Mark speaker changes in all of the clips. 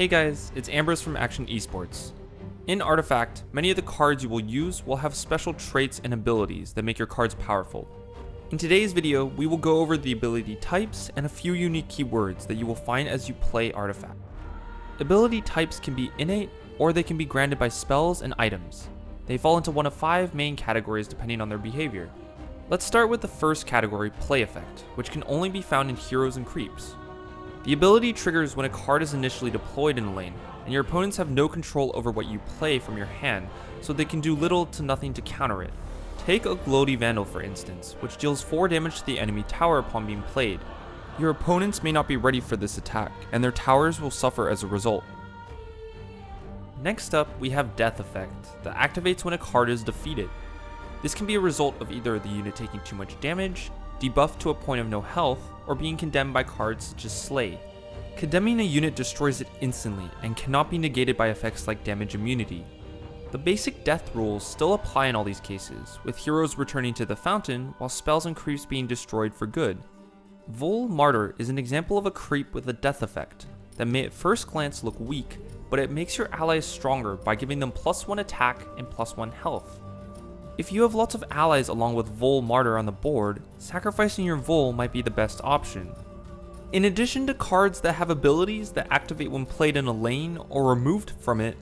Speaker 1: Hey guys, it's Ambrose from Action Esports. In Artifact, many of the cards you will use will have special traits and abilities that make your cards powerful. In today's video, we will go over the ability types and a few unique keywords that you will find as you play Artifact. Ability types can be innate, or they can be granted by spells and items. They fall into one of five main categories depending on their behavior. Let's start with the first category, Play Effect, which can only be found in heroes and creeps. The ability triggers when a card is initially deployed in a lane, and your opponents have no control over what you play from your hand, so they can do little to nothing to counter it. Take a Oglodi Vandal for instance, which deals 4 damage to the enemy tower upon being played. Your opponents may not be ready for this attack, and their towers will suffer as a result. Next up, we have Death Effect, that activates when a card is defeated. This can be a result of either the unit taking too much damage, debuffed to a point of no health, or being condemned by cards such as Slay. Condemning a unit destroys it instantly and cannot be negated by effects like damage immunity. The basic death rules still apply in all these cases, with heroes returning to the fountain while spells and creeps being destroyed for good. Vhoul Martyr is an example of a creep with a death effect that may at first glance look weak, but it makes your allies stronger by giving them plus 1 attack and plus 1 health. If you have lots of allies along with Vhoul Martyr on the board, sacrificing your Vhoul might be the best option. In addition to cards that have abilities that activate when played in a lane or removed from it,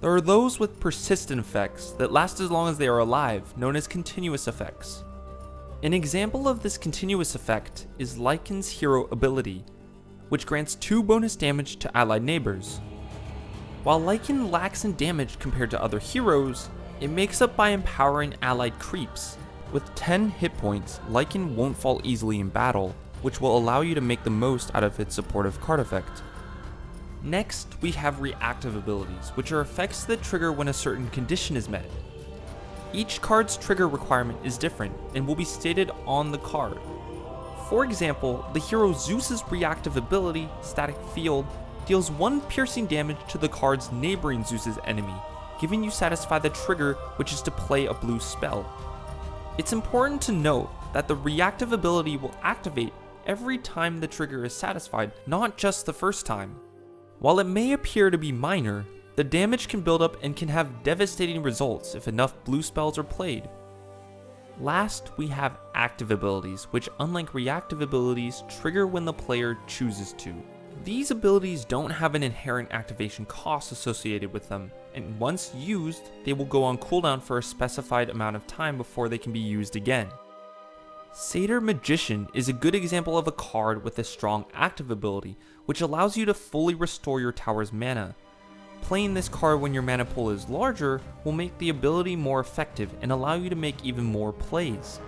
Speaker 1: there are those with persistent effects that last as long as they are alive, known as continuous effects. An example of this continuous effect is Lycan's hero ability, which grants 2 bonus damage to allied neighbors. While Lycan lacks in damage compared to other heroes, it makes up by empowering allied creeps. With 10 hit points, Lycan won't fall easily in battle, which will allow you to make the most out of its supportive card effect. Next, we have reactive abilities, which are effects that trigger when a certain condition is met. Each card's trigger requirement is different and will be stated on the card. For example, the hero Zeus's reactive ability, Static Field, deals 1 piercing damage to the card's neighboring Zeus's enemy, giving you satisfy the trigger which is to play a blue spell. It's important to note that the reactive ability will activate every time the trigger is satisfied, not just the first time. While it may appear to be minor, the damage can build up and can have devastating results if enough blue spells are played. Last, we have active abilities, which unlike reactive abilities, trigger when the player chooses to. These abilities don't have an inherent activation cost associated with them, and once used, they will go on cooldown for a specified amount of time before they can be used again. Satyr Magician is a good example of a card with a strong active ability, which allows you to fully restore your tower's mana. Playing this card when your mana pool is larger will make the ability more effective and allow you to make even more plays.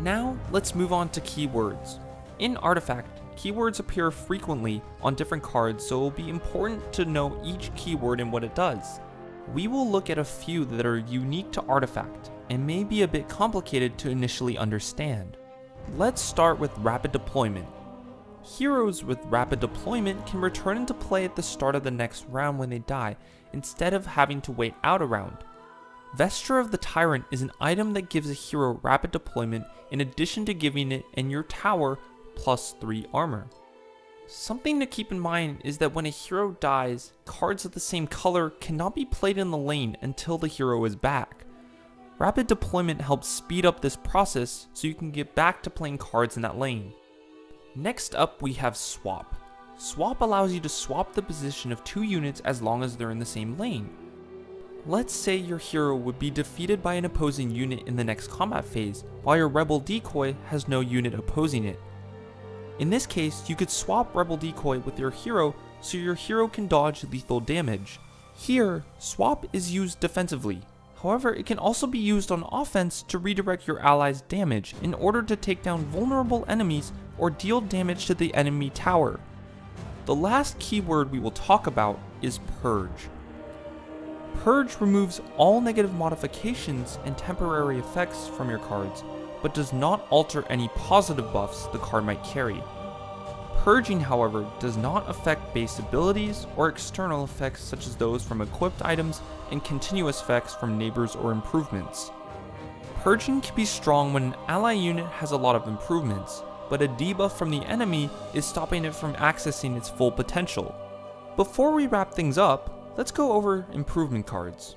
Speaker 1: Now, let's move on to keywords. In Artifact, Keywords appear frequently on different cards, so it will be important to know each keyword and what it does. We will look at a few that are unique to Artifact, and may be a bit complicated to initially understand. Let's start with Rapid Deployment. Heroes with Rapid Deployment can return into play at the start of the next round when they die, instead of having to wait out a round. Vesture of the Tyrant is an item that gives a hero rapid deployment in addition to giving it and your tower plus 3 armor. Something to keep in mind is that when a hero dies, cards of the same color cannot be played in the lane until the hero is back. Rapid deployment helps speed up this process so you can get back to playing cards in that lane. Next up we have Swap. Swap allows you to swap the position of two units as long as they're in the same lane. Let's say your hero would be defeated by an opposing unit in the next combat phase, while your Rebel Decoy has no unit opposing it. In this case, you could swap Rebel Decoy with your hero so your hero can dodge lethal damage. Here, swap is used defensively. However, it can also be used on offense to redirect your allies' damage in order to take down vulnerable enemies or deal damage to the enemy tower. The last keyword we will talk about is Purge. Purge removes all negative modifications and temporary effects from your cards, but does not alter any positive buffs the card might carry. Purging, however, does not affect base abilities or external effects such as those from equipped items and continuous effects from neighbors or improvements. Purging can be strong when an ally unit has a lot of improvements, but a debuff from the enemy is stopping it from accessing its full potential. Before we wrap things up, let's go over improvement cards.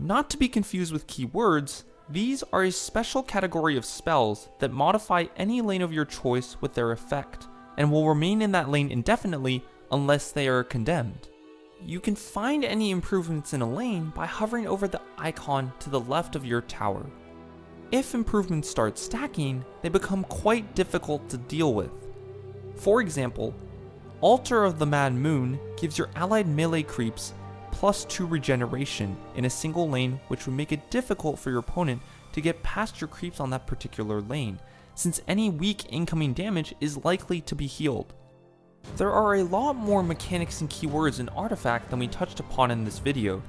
Speaker 1: Not to be confused with keywords, these are a special category of spells that modify any lane of your choice with their effect, and will remain in that lane indefinitely unless they are condemned. You can find any improvements in a lane by hovering over the icon to the left of your tower. If improvements start stacking, they become quite difficult to deal with. For example, Altar of the Mad Moon gives your allied melee creeps plus 2 regeneration in a single lane which would make it difficult for your opponent to get past your creeps on that particular lane, since any weak incoming damage is likely to be healed. There are a lot more mechanics and keywords in Artifact than we touched upon in this video.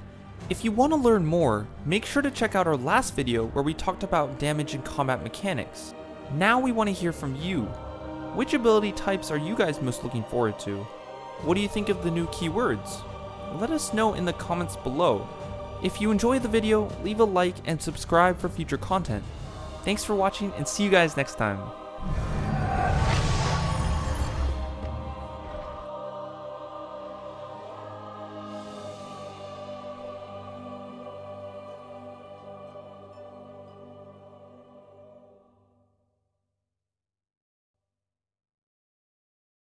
Speaker 1: If you want to learn more, make sure to check out our last video where we talked about damage and combat mechanics. Now we want to hear from you. Which ability types are you guys most looking forward to? What do you think of the new keywords? Let us know in the comments below. If you enjoyed the video, leave a like and subscribe for future content. Thanks for watching and see you guys next time.